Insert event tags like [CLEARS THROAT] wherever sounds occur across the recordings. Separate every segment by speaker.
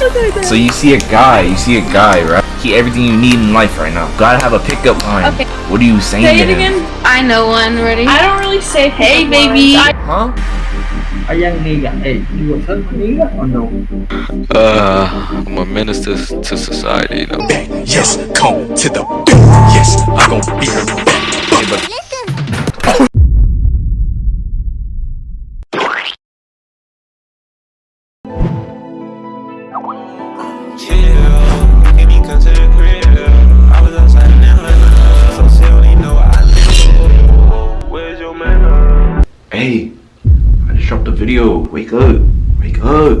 Speaker 1: So you see a guy, you see a guy, right? He everything you need in life right now. Gotta have a pickup line.
Speaker 2: Okay.
Speaker 1: What are you saying
Speaker 2: Say
Speaker 1: to
Speaker 2: it
Speaker 1: him?
Speaker 2: again.
Speaker 3: I know one already.
Speaker 2: I don't really say hey baby.
Speaker 1: Huh?
Speaker 4: Are you a nigga? Hey, you a nigga or no?
Speaker 5: Uh, I'm a minister to society, you know.
Speaker 6: Yes, come to the Yes, I'm gonna be
Speaker 1: Hey, but Wake up. Wake up.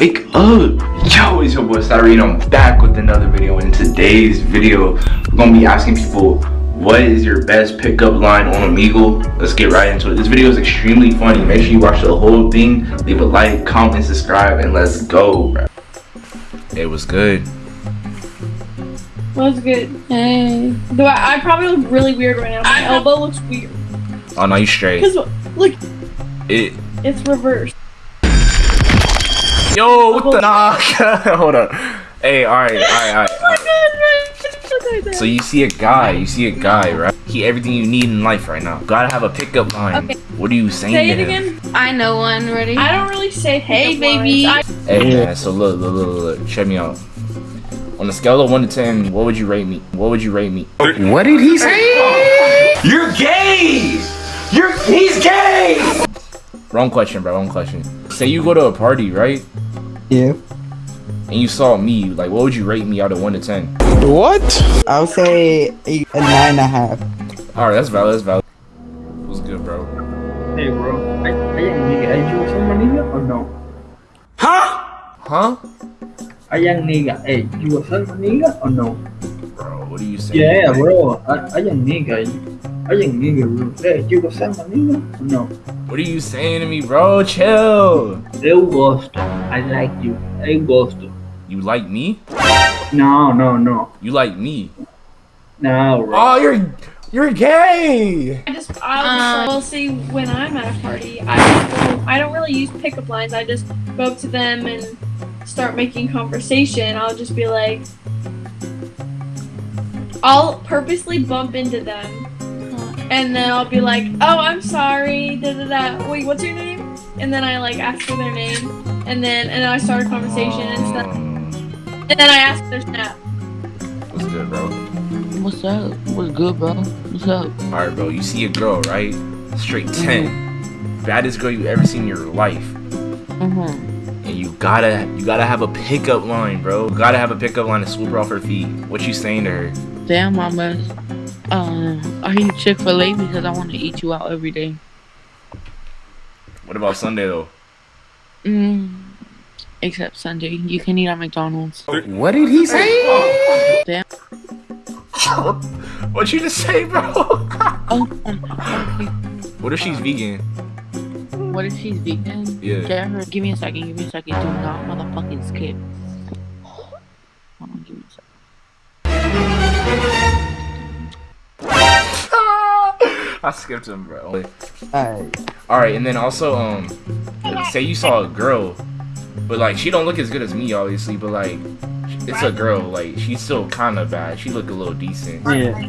Speaker 1: Wake up. Yo, it's your boy Cyrene. I'm back with another video. In today's video, we're gonna be asking people what is your best pickup line on Omegle? Let's get right into it. This video is extremely funny. Make sure you watch the whole thing. Leave a like, comment, subscribe, and let's go. bro. It was good.
Speaker 2: What's good?
Speaker 3: Hey.
Speaker 2: Do I, I probably look really weird right now. My elbow looks weird.
Speaker 1: Oh no, you straight.
Speaker 2: Cause look,
Speaker 1: It.
Speaker 2: It's reversed.
Speaker 1: Yo, what the? Nah, [LAUGHS] hold on. Hey, all right, all right, all right. All oh right. So you see a guy, you see a guy, right? He everything you need in life right now. Gotta have a pickup line.
Speaker 2: Okay.
Speaker 1: What are you saying
Speaker 2: Say
Speaker 1: to
Speaker 2: it
Speaker 1: him?
Speaker 2: again.
Speaker 3: I know one already.
Speaker 2: I don't really say hey baby.
Speaker 1: Hey man, so look, look, look, look, look, check me out. On a scale of one to ten, what would you rate me? What would you rate me?
Speaker 6: What did he say? You're gay! You're he's gay!
Speaker 1: Wrong question, bro. Wrong question. Say you go to a party, right?
Speaker 7: Yeah.
Speaker 1: And you saw me, like, what would you rate me out of one to ten?
Speaker 7: What? I would say a, a nine and a half.
Speaker 1: All right, that's valid. That's valid. What's good, bro?
Speaker 4: Hey, bro. Are, are you a nigga? Are you a son nigga or no?
Speaker 1: Huh?
Speaker 4: Are you a nigga? Hey, you a son nigga or no?
Speaker 1: Bro, what are you saying?
Speaker 4: Yeah, bro. Are, are you a nigga? Are you a nigga, bro? Hey, you a son nigga no?
Speaker 1: What are you saying to me, bro? Chill.
Speaker 4: Eu gosto. I like you. Eu gosto.
Speaker 1: You like me?
Speaker 4: No, no, no.
Speaker 1: You like me?
Speaker 4: No, bro.
Speaker 1: Oh, you're you're gay.
Speaker 2: I just I'll,
Speaker 3: Um,
Speaker 2: will see when I'm at a party. I don't, I don't really use pickup lines. I just go up to them and start making conversation. I'll just be like, I'll purposely bump into them, and then I'll be like, "Oh, I'm sorry." Da da da. Wait, what's your name? And then I like ask for their name, and then and then I start a conversation and stuff. And then I ask their snap.
Speaker 1: what's good, bro?
Speaker 3: What's up? What's good, bro? What's up?
Speaker 1: All right, bro. You see a girl, right? Straight ten, baddest girl you ever seen in your life,
Speaker 3: Mm-hmm.
Speaker 1: and you gotta you gotta have a pickup line, bro. You gotta have a pickup line to swoop her off her feet. What you saying to her?
Speaker 3: Damn, mama. Um, are you Chick Fil A? Because I want to eat you out every day.
Speaker 1: What about Sunday though?
Speaker 3: Mm. Except Sunday, you can eat at McDonald's.
Speaker 6: What did he say?
Speaker 3: Damn.
Speaker 1: What you just say, bro? [LAUGHS]
Speaker 3: Oh, um,
Speaker 1: what if she's vegan?
Speaker 3: what if she's vegan?
Speaker 1: Yeah.
Speaker 3: Jared, give me a second. Give me a second. Do not motherfucking skip. Hold on, give me a second.
Speaker 1: I skipped him, bro.
Speaker 7: Alright.
Speaker 1: All right, and then also, um, say you saw a girl, but like she don't look as good as me, obviously, but like it's a girl, like she's still kind of bad. She look a little decent.
Speaker 7: Yeah.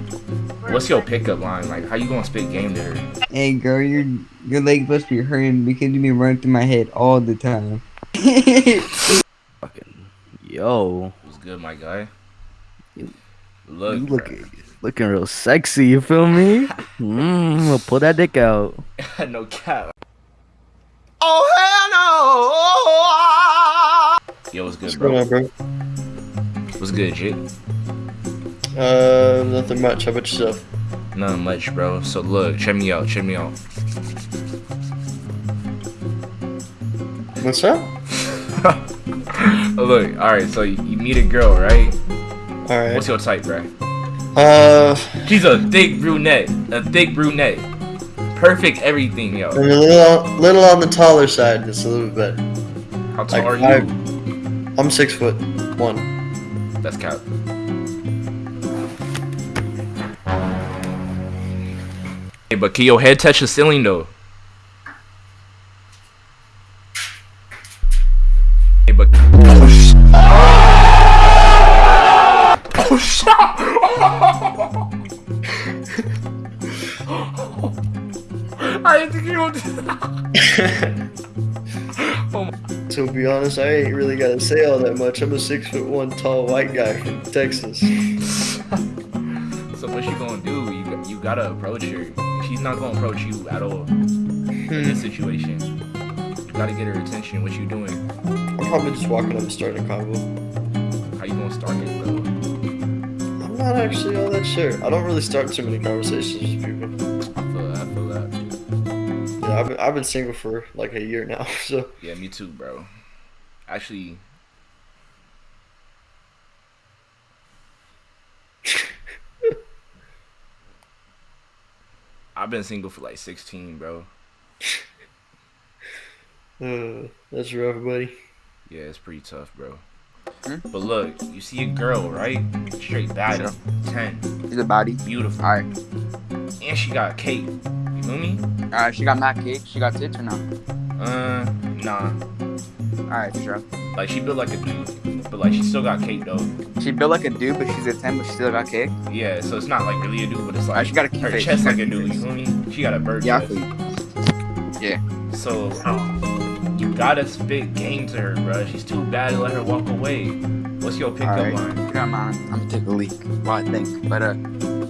Speaker 1: What's your pickup line? Like, how you gonna spit game to her?
Speaker 7: Hey girl, your your leg must be hurting because you be running through my head all the time.
Speaker 8: Fucking [LAUGHS] yo,
Speaker 1: What's good, my guy?
Speaker 8: You-
Speaker 1: Look,
Speaker 8: you
Speaker 1: bro.
Speaker 8: Looking looking real sexy. You feel me? [LAUGHS] Mmm, we'll pull that dick out. [LAUGHS]
Speaker 1: no cap.
Speaker 6: Oh hell no!
Speaker 1: Yo, what's good,
Speaker 9: What's
Speaker 1: bro?
Speaker 9: on, bro?
Speaker 1: What's good, Jake?
Speaker 9: Uh, nothing much. How about yourself?
Speaker 1: Nothing much, bro. So look, check me out, check me out.
Speaker 9: What's up? [LAUGHS]
Speaker 1: look, all right. So you, you meet a girl, right?
Speaker 9: All right.
Speaker 1: What's your type, bro?
Speaker 9: Uh,
Speaker 1: She's a thick brunette, a thick brunette. Perfect everything, yo.
Speaker 9: I'm a little, little on the taller side. Just a little bit.
Speaker 1: How tall
Speaker 9: Like
Speaker 1: are you?
Speaker 9: I'm six foot one.
Speaker 1: That's cap. Hey, but can your head touch the ceiling though? [LAUGHS] I didn't think you would do that. [LAUGHS]
Speaker 9: Oh to be honest, I ain't really gotta say all that much. I'm a six foot one tall white guy from Texas. [LAUGHS]
Speaker 1: So what you gonna do? You got- you gotta approach her. She's not gonna approach you at all in this hmm. situation. You gotta get her attention. What you doing?
Speaker 9: I'm probably just walking up and starting a convo.
Speaker 1: How you gonna start it,
Speaker 9: not actually all that sure. I don't really start too many conversations with people.
Speaker 1: I feel that. I feel that.
Speaker 9: Yeah, I've been, I've been single for like a year now, [LAUGHS] so
Speaker 1: Yeah, me too, bro. Actually, [LAUGHS] I've been single for like 16, bro. [LAUGHS]
Speaker 9: uh, that's rough, buddy.
Speaker 1: Yeah, it's pretty tough, bro.
Speaker 10: Hmm?
Speaker 1: But look, you see a girl, right? Straight baddie, 10,
Speaker 10: She's a body.
Speaker 1: beautiful,
Speaker 10: Alright.
Speaker 1: and she got cake. You feel me?
Speaker 10: Alright, she got mad cake. She got tits or no?
Speaker 1: Uh, nah.
Speaker 10: Alright, sure.
Speaker 1: Like she built like a dude, but like she still got cake though.
Speaker 10: She built like a dude, but she's a 10, but she still got cake.
Speaker 1: Yeah, so it's not like really a dude, but it's like
Speaker 10: Alright, she got a
Speaker 1: her
Speaker 10: face.
Speaker 1: chest like
Speaker 10: a
Speaker 1: dude. You feel me? She got a bird
Speaker 10: Yeah,
Speaker 1: chest.
Speaker 10: Yeah.
Speaker 1: So you gotta spit game to her, bro. She's too bad to let her walk away. What's your pickup
Speaker 10: Alright.
Speaker 1: line?
Speaker 10: If you don't mind, I'm gonna take a leak while I think. But, uh,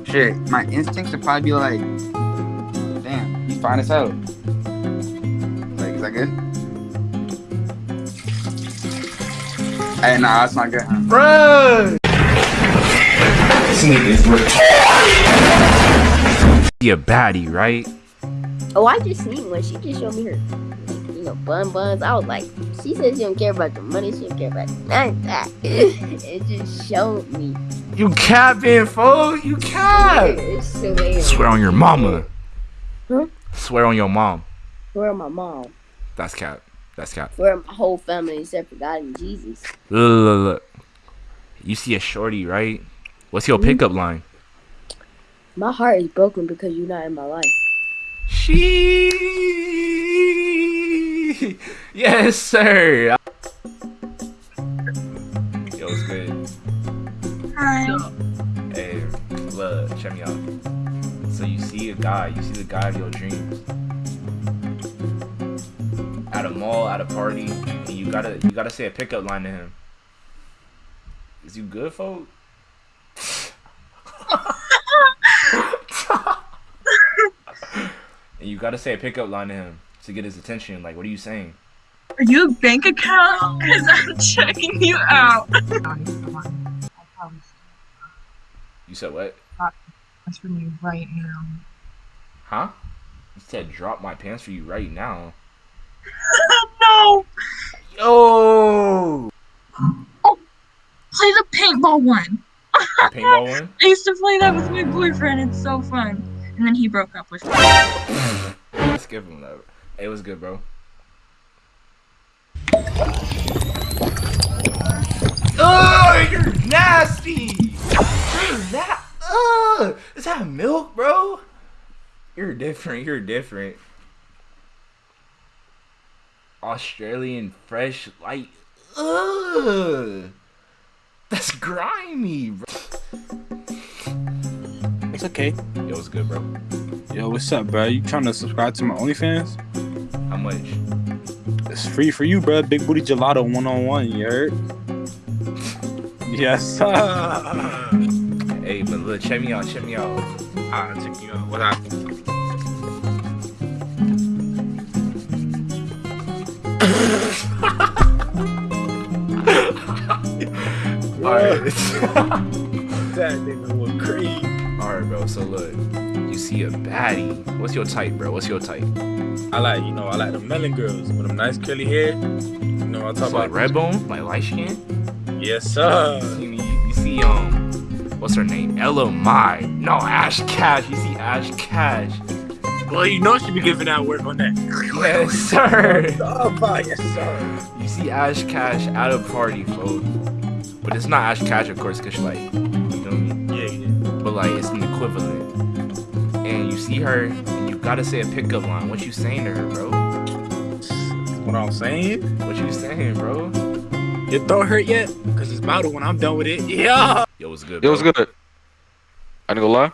Speaker 10: shit, my instincts would probably be like, damn, he's fine as hell. Like, is that good? Hey, nah, that's not good, huh?
Speaker 1: Bro! This nigga's retarded. Be a baddie, right?
Speaker 11: Oh, I just seen one. She just showed me her, like, you know, bun buns. I was like, she said she don't care about the money. She don't care about none of that. [LAUGHS] it just showed me.
Speaker 1: You capping, fool. You cap. [LAUGHS]
Speaker 11: It's so weird.
Speaker 1: Swear on your mama.
Speaker 11: Huh?
Speaker 1: Swear on your mom.
Speaker 11: Swear on my mom?
Speaker 1: That's cap. That's cap.
Speaker 11: Where my whole family except for God and Jesus?
Speaker 1: Look, look, look. You see a shorty, right? What's your
Speaker 11: Mhm.
Speaker 1: pickup line?
Speaker 11: My heart is broken because you're not in my life.
Speaker 1: She. [LAUGHS] Yes, sir. Yo, what's good?
Speaker 12: Hi.
Speaker 1: Hey, look, check me out. So you see a guy, you see the guy of your dreams. At a mall, at a party, and you gotta you gotta say a pickup line to him. Is you good, folk? [LAUGHS] [LAUGHS] and you gotta say a pickup line to him to get his attention. Like, what are you saying?
Speaker 12: Are you a bank account? Because I'm checking you out. [LAUGHS]
Speaker 1: You said what?
Speaker 12: That's for me right now.
Speaker 1: Huh? You said drop my pants for you right now. [LAUGHS]
Speaker 12: no!
Speaker 1: Yo! Oh!
Speaker 12: Play the paintball one.
Speaker 1: The paintball one? [LAUGHS]
Speaker 12: I used to play that with my boyfriend. It's so fun. And then he broke up with me.
Speaker 1: Skip him though. It was good, bro. Oh, you're nasty. You're that. Uh, is that milk, bro? You're different. You're different. Australian fresh light. Ugh. That's grimy, bro.
Speaker 13: It's okay.
Speaker 1: Yo, what's good, bro?
Speaker 13: Yo, what's up, bro? You trying to subscribe to my OnlyFans?
Speaker 1: How much?
Speaker 13: It's free for you, bro. Big booty gelato one on one. You heard? [LAUGHS] Yes.
Speaker 1: Hey, but look, check me out. Check me out.
Speaker 13: I'll check you out. What happened? [LAUGHS]
Speaker 1: Alright.
Speaker 13: that nigga was crazy.
Speaker 1: Alright, bro. So look, you see a baddie. What's your type, bro? What's your type?
Speaker 13: I like, you know, I like the melon girls with them nice curly hair. You know, I talk
Speaker 1: So like
Speaker 13: about
Speaker 1: red bone, like light skin.
Speaker 13: Yes, sir.
Speaker 1: You, you, you see um, what's her name? Ella Mai. No, Ash Kash. You see Ash Kash.
Speaker 13: Well, you know she be giving out work on that.
Speaker 1: Yes, [LAUGHS] sir.
Speaker 13: Oh, yes, sir.
Speaker 1: You see Ash Kash at a party, folks. But it's not Ash Kash, of course, cause like, But like, it's an equivalent. And you see her, and you gotta say a pickup line. What you saying to her, bro?
Speaker 13: What I'm saying?
Speaker 1: What you saying, bro?
Speaker 13: Your throat hurt yet? Cause it's about to when I'm done with it. Yeah. Yo, what's good?
Speaker 5: It was
Speaker 13: bro?
Speaker 5: good. I ain't gonna lie.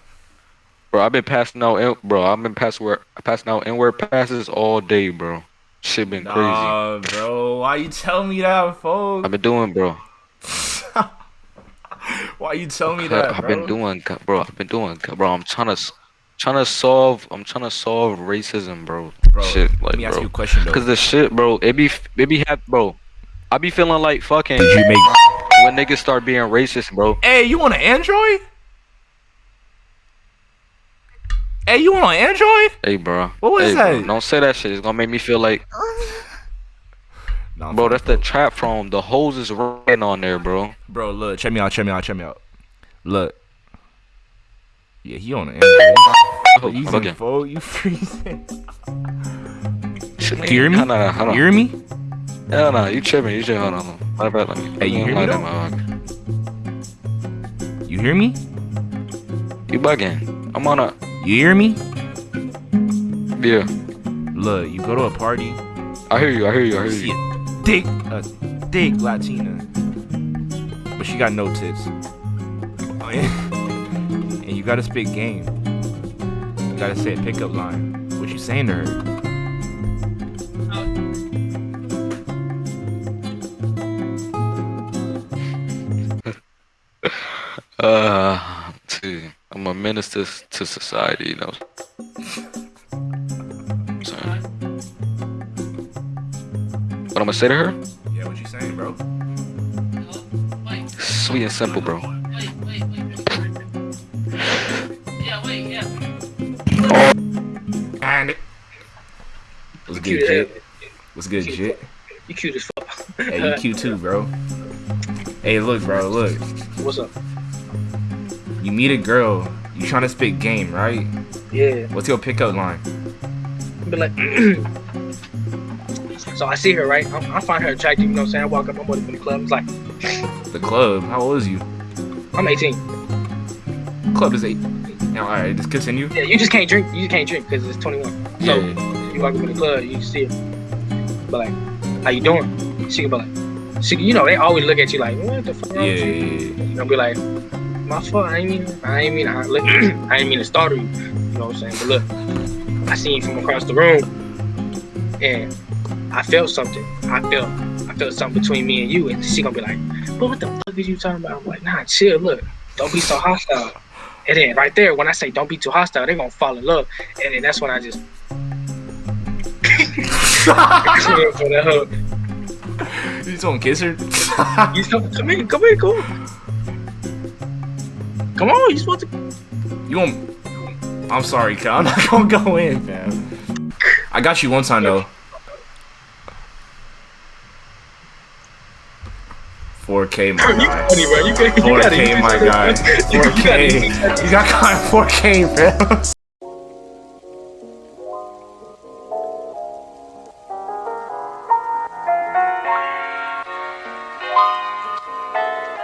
Speaker 5: Bro, I've been passing out, in- bro. I've been passing word, passing out inward passes all day, bro. Shit been crazy.
Speaker 1: Nah, bro. Why you tell me that, folks?
Speaker 5: I've been doing, bro.
Speaker 1: Why you tell me that,
Speaker 5: I've
Speaker 1: bro?
Speaker 5: been doing, bro. I've been doing, bro. I'm trying to, trying to solve. I'm trying to solve racism, bro.
Speaker 1: Bro,
Speaker 5: shit, like,
Speaker 1: let me ask
Speaker 5: bro.
Speaker 1: you a question, though.
Speaker 5: Cause the shit, bro. It be, it be, have, bro. I be feeling like fucking.
Speaker 1: Did you make?
Speaker 5: When niggas start being racist, bro.
Speaker 1: Hey, you want an Android? Hey, you want an Android?
Speaker 5: Hey, bro.
Speaker 1: What was
Speaker 5: hey, bro,
Speaker 1: that?
Speaker 5: Don't say that shit. It's gonna make me feel like. [LAUGHS]
Speaker 1: Nah,
Speaker 5: Bro, that's the trap from The hose is right on there, bro.
Speaker 1: Bro, look, check me out, check me out, check me out. Look. Yeah, he on the Android.
Speaker 5: Oh,
Speaker 1: you phone, you freezing. You hear me?
Speaker 5: Hold on, hold on.
Speaker 1: You hear me?
Speaker 5: Hell no, you tripping. You tripping. Hold on. Matter of fact, let me.
Speaker 1: Hey, you hear me
Speaker 5: light
Speaker 1: though?
Speaker 5: that motherfucker.
Speaker 1: You hear me?
Speaker 5: You bugging. I'm on a.
Speaker 1: You hear me?
Speaker 5: Yeah.
Speaker 1: Look, you go to a party.
Speaker 5: I hear you. I hear you. I hear you.
Speaker 1: A thick, a thick Latina, but she got no tits. Oh, yeah. [LAUGHS] and you gotta spit game. You gotta say a pickup line. What you saying to her?
Speaker 5: Uh, to, I'm a minister to society, you know. What I'm gonna say to her?
Speaker 1: Yeah, what you saying, bro?
Speaker 5: Sweet and simple, bro.
Speaker 1: And what's good, Jit? What's good, Jit?
Speaker 14: You cute as fuck.
Speaker 1: Hey, you cute too, bro. Hey, look, bro, look.
Speaker 14: What's up?
Speaker 1: You meet a girl. You trying to spit game, right?
Speaker 14: Yeah.
Speaker 1: What's your pickup line?
Speaker 14: Be like, [CLEARS THROAT] so I see her, right? I, I find her attractive. You know what I'm saying? I walk up, I'm going to the club. It's like,
Speaker 1: The club. How old is you?
Speaker 14: I'm 18.
Speaker 1: Club is eight. Now, all right, just continue.
Speaker 14: Yeah, you just can't drink. You just can't drink because it's 21. So
Speaker 1: Yeah.
Speaker 14: you walk up in the club, you see her. But like, how you doing? She can be like, she, you know, they always look at you like, what the fuck?
Speaker 1: Yeah,
Speaker 14: wrong
Speaker 1: yeah,
Speaker 14: with you?
Speaker 1: yeah.
Speaker 14: You know, be like, my fault. I ain't mean, I ain't mean, I, look, [CLEARS THROAT] I ain't mean to startle you. You know what I'm saying? But look, I seen you from across the room, and I felt something. I felt, I felt something between me and you, and she gonna be like, but what the fuck is you talking about? I'm like, nah, chill. Look, don't be so hostile. And then right there, when I say don't be too hostile, they're gonna fall in love. And then that's when I just [LAUGHS] [LAUGHS] for the hug.
Speaker 1: You just want to kiss her? [LAUGHS]
Speaker 14: You come, come here, come here, come on. Come on, you supposed to.
Speaker 1: You want? I'm sorry, Kyle. I'm not gonna go in, fam. I got you one time though. 4K, my [LAUGHS]
Speaker 14: You
Speaker 1: guy.
Speaker 14: funny, bro. You, got- you gotta
Speaker 1: 4K, my guy.
Speaker 14: You gotta use
Speaker 1: 4K.
Speaker 14: that.
Speaker 1: You got caught 4K, fam.